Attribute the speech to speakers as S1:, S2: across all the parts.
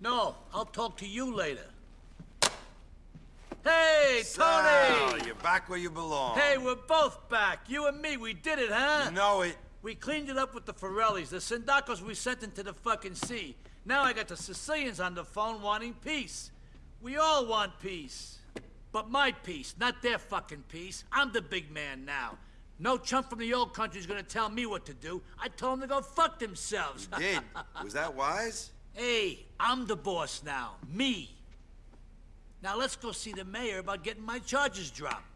S1: No, I'll talk to you later. Hey,
S2: Sal,
S1: Toni!
S2: you're back where you belong.
S1: Hey, we're both back. You and me, we did it, huh?
S2: You know it.
S1: We cleaned it up with the Forellis, the Sindaccos we sent into the fucking sea. Now I got the Sicilians on the phone wanting peace. We all want peace. But my peace, not their fucking peace. I'm the big man now. No chump from the old country's gonna tell me what to do. I told them to go fuck themselves.
S2: You did. Was that wise?
S1: hey, I'm the boss now. Me. Now let's go see the mayor about getting my charges dropped.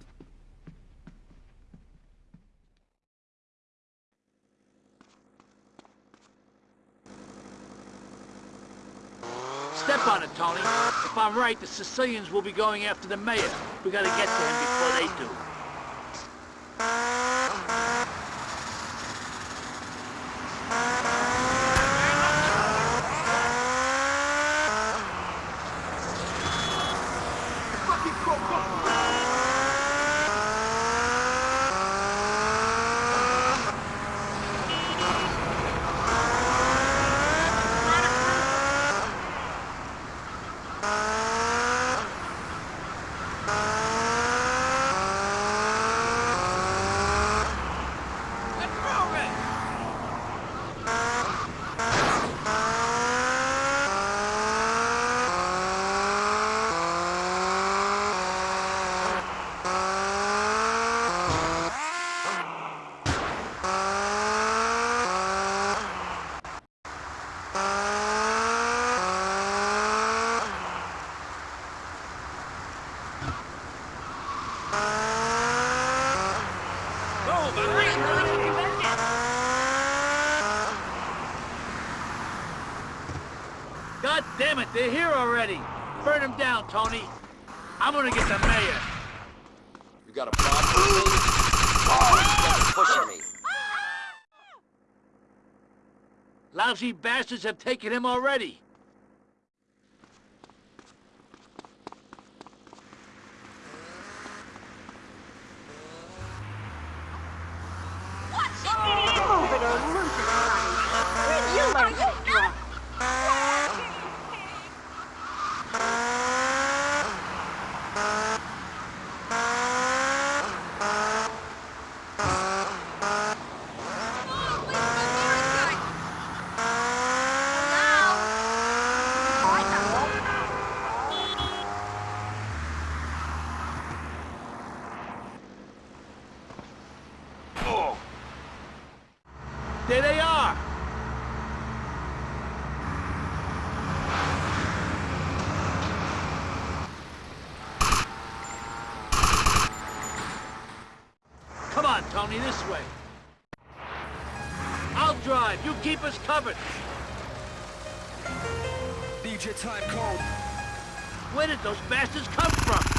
S1: Step on it, Toni. If I'm right, the Sicilians will be going after the mayor. We gotta get to him before they do. God damn it, they're here already. Burn them down, Toni. I'm gonna get the mayor.
S3: You got a problem with me? Oh, you're pushing me.
S1: Lousy bastards have taken him already.
S4: Move it or lose it, Sonny. Where'd you learn that drop?
S1: There they are. Come this way. I'll drive. You keep us covered.
S5: DJ time code.
S1: Where did those bastards come from?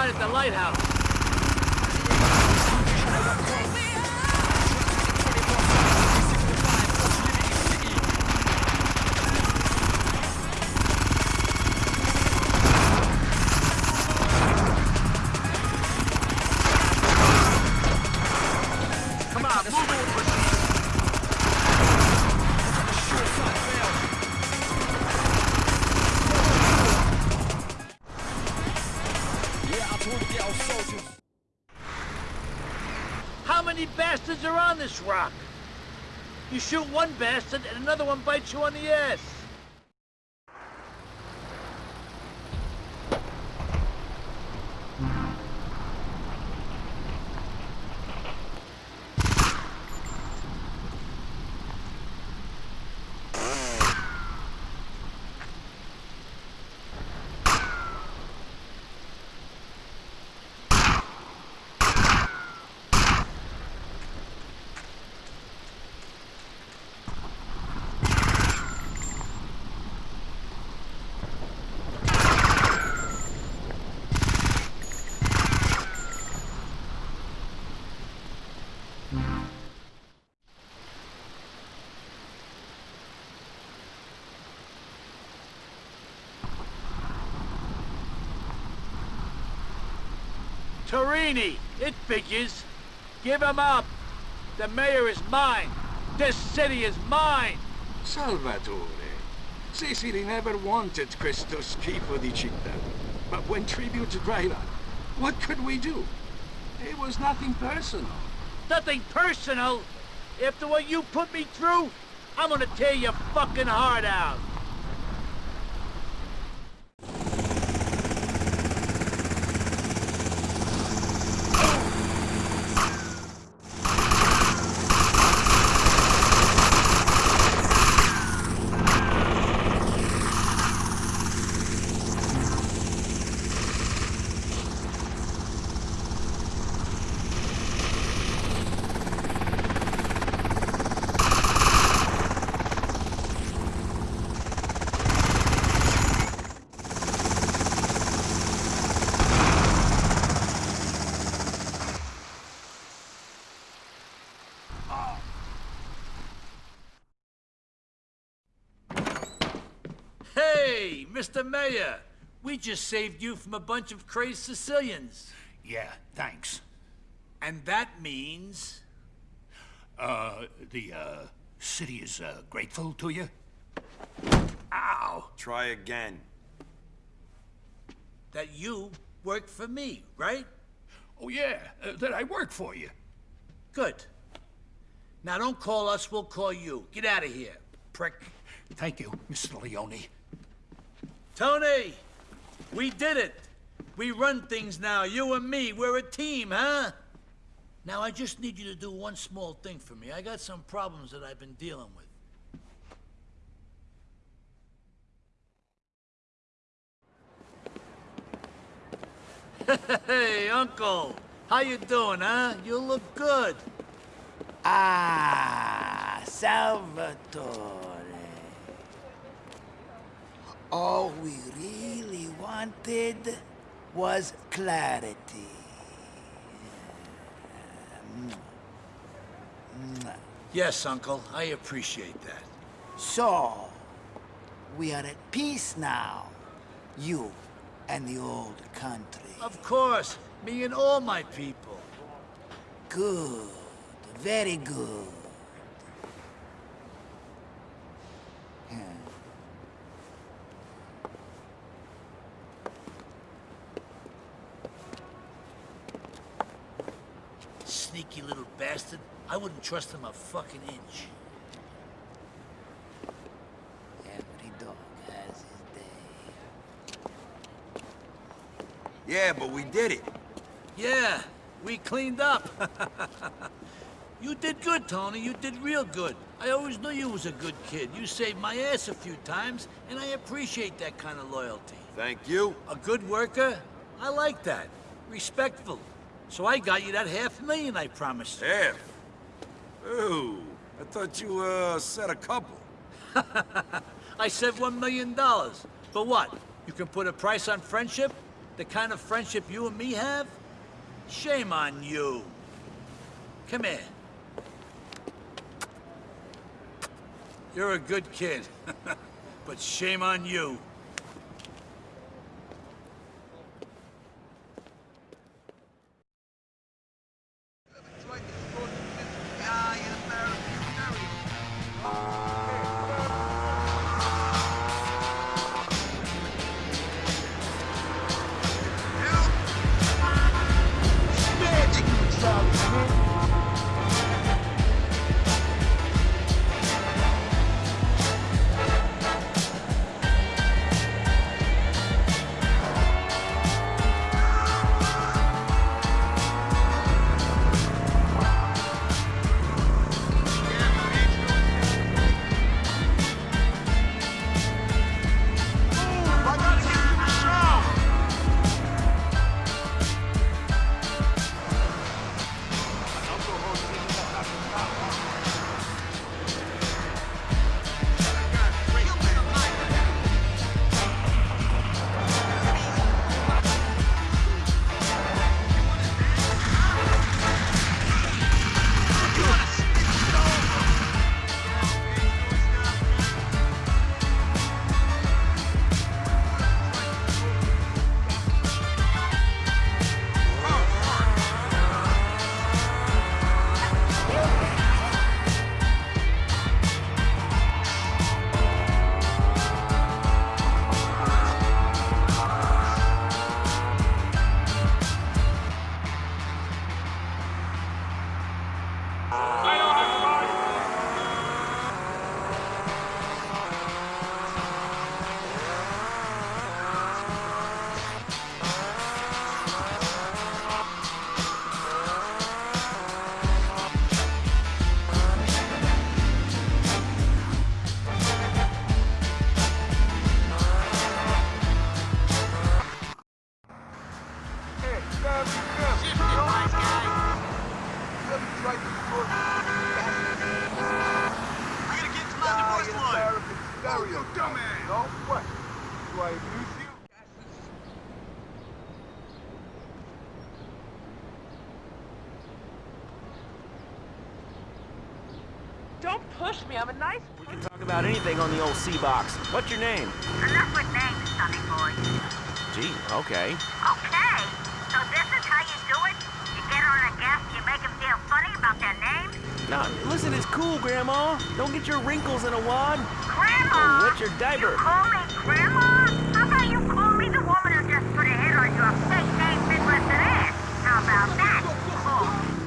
S5: At the
S1: lighthouse.
S5: Soldiers.
S1: How many bastards are on this rock? You shoot one bastard and another one bites you on the ass. Torini, it figures. Give him up. The mayor is mine. This city is mine.
S6: Salvatore. Sicily never wanted Christos Schifo di Città. But when tribute dried up, what could we do? It was nothing personal.
S1: Nothing personal. After what you put me through, I'm gonna tear your fucking heart out. Hey, Mr. Mayor, we just saved you from a bunch of crazed Sicilians.
S7: Yeah, thanks.
S1: And that means...
S7: Uh, the, uh, city is, uh, grateful to you? Ow!
S2: Try again.
S1: that you work for me, right?
S7: Oh, yeah, uh, that I work for you.
S1: Good. Now don't call us, we'll call you. Get out of here, prick.
S7: Thank you, Mr. Leone.
S1: Toni, we did it. We run things now, you and me. We're a team, huh? Now I just need you to do one small thing for me. I got some problems that I've been dealing with. Hey, Uncle. How you doing, huh? You look good.
S8: Ah, Salvatore. All we really wanted was clarity.
S1: Yes, Uncle. I appreciate that.
S8: So, we are at peace now. You and the old country.
S1: Of course. Me and all my people.
S8: Good. Very good.
S1: Sneaky little bastard. I wouldn't trust him a fucking inch.
S8: Every dog has his day.
S2: Yeah, but we did it.
S1: Yeah, we cleaned up. you did good, Toni. You did real good. I always knew you was a good kid. You saved my ass a few times, and I appreciate that kind of loyalty.
S2: Thank you.
S1: A good worker? I like that. Respectful. So I got you that half million I promised you.
S2: Half. Ooh, I thought you, uh, said a couple.
S1: I said one million dollars. For what? You can put a price on friendship? The kind of friendship you and me have? Shame on you. Come here. You're a good kid. but shame on you.
S9: Anything on the old C-Box. What's your name?
S10: Enough with names, sonny boy.
S9: Gee, okay.
S10: Okay, so this is how you do it? You get on a guest, you make them feel funny about their name?
S9: No, listen, it's cool, Grandma. Don't get your wrinkles in a wad.
S10: Grandma!
S9: Oh, Wet your diaper.
S10: You call me Grandma? How about you call me the woman who just put a hit on your fake name Midwest ass? How about that?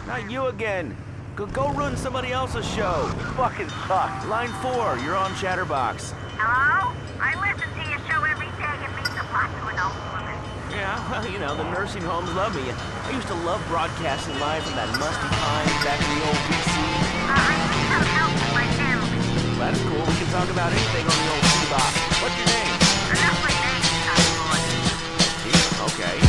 S9: Not you again. Go, go ruin somebody else's show. Fucking fuck. Line four, you're on Chatterbox.
S10: Hello? I listen to your show every day. It means a lot to an old woman.
S9: Yeah, well, you know, the nursing homes love me. I used to love broadcasting live from that musty time back in the old PC.
S10: Uh, I need some help with my family.
S9: That's cool. We can talk about anything on the old C-Box. What's your name?
S10: Enough with names, sonny boy.
S9: Gee, okay.
S10: Okay.